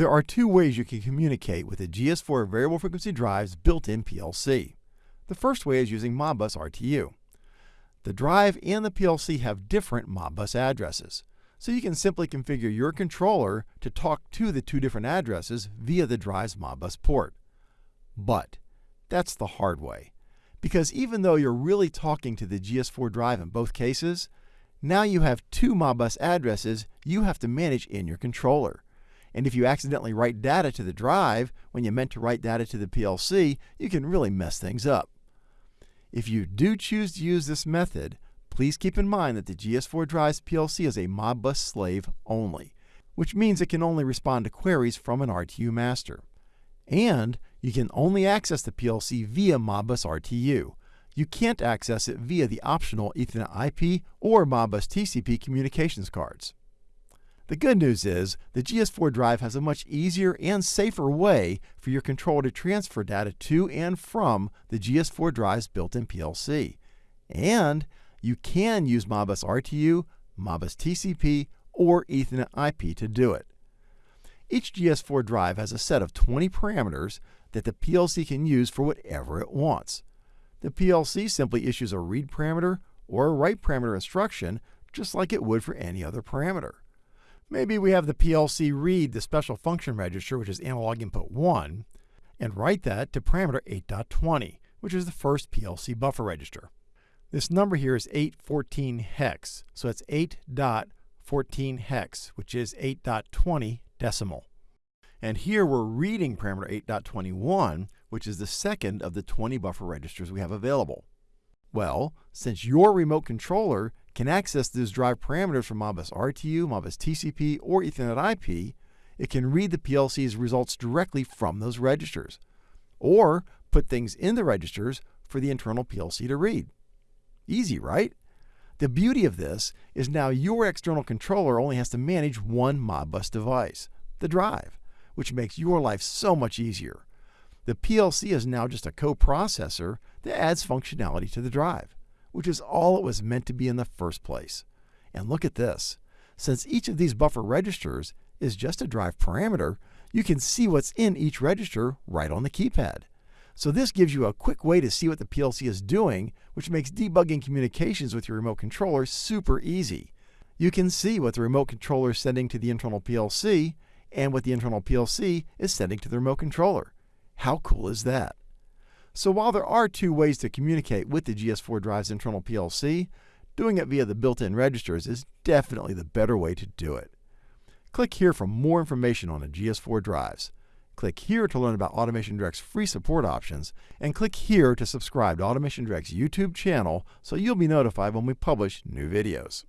There are two ways you can communicate with the GS4 variable frequency drive's built-in PLC. The first way is using Modbus RTU. The drive and the PLC have different Modbus addresses, so you can simply configure your controller to talk to the two different addresses via the drive's Modbus port. But that's the hard way, because even though you're really talking to the GS4 drive in both cases, now you have two Modbus addresses you have to manage in your controller. And if you accidentally write data to the drive when you meant to write data to the PLC, you can really mess things up. If you do choose to use this method, please keep in mind that the GS4 Drive's PLC is a Modbus slave only, which means it can only respond to queries from an RTU master. And you can only access the PLC via Modbus RTU. You can't access it via the optional Ethernet IP or Modbus TCP communications cards. The good news is the GS4 drive has a much easier and safer way for your controller to transfer data to and from the GS4 drive's built-in PLC. And you can use Modbus RTU, Modbus TCP, or Ethernet IP to do it. Each GS4 drive has a set of 20 parameters that the PLC can use for whatever it wants. The PLC simply issues a read parameter or a write parameter instruction just like it would for any other parameter. Maybe we have the PLC read the special function register, which is analog input 1, and write that to parameter 8.20, which is the first PLC buffer register. This number here is 814 hex, so it's 8.14 hex, which is 8.20 decimal. And here we're reading parameter 8.21, which is the second of the 20 buffer registers we have available. Well, since your remote controller can access those drive parameters from Modbus RTU, Modbus TCP, or Ethernet IP, it can read the PLC's results directly from those registers, or put things in the registers for the internal PLC to read. Easy, right? The beauty of this is now your external controller only has to manage one Modbus device, the drive, which makes your life so much easier. The PLC is now just a coprocessor that adds functionality to the drive, which is all it was meant to be in the first place. And look at this. Since each of these buffer registers is just a drive parameter, you can see what's in each register right on the keypad. So this gives you a quick way to see what the PLC is doing, which makes debugging communications with your remote controller super easy. You can see what the remote controller is sending to the internal PLC and what the internal PLC is sending to the remote controller. How cool is that? So while there are two ways to communicate with the GS4 drive's internal PLC, doing it via the built-in registers is definitely the better way to do it. Click here for more information on the GS4 drives. Click here to learn about Automation Direct's free support options, and click here to subscribe to Automation Direct's YouTube channel so you'll be notified when we publish new videos.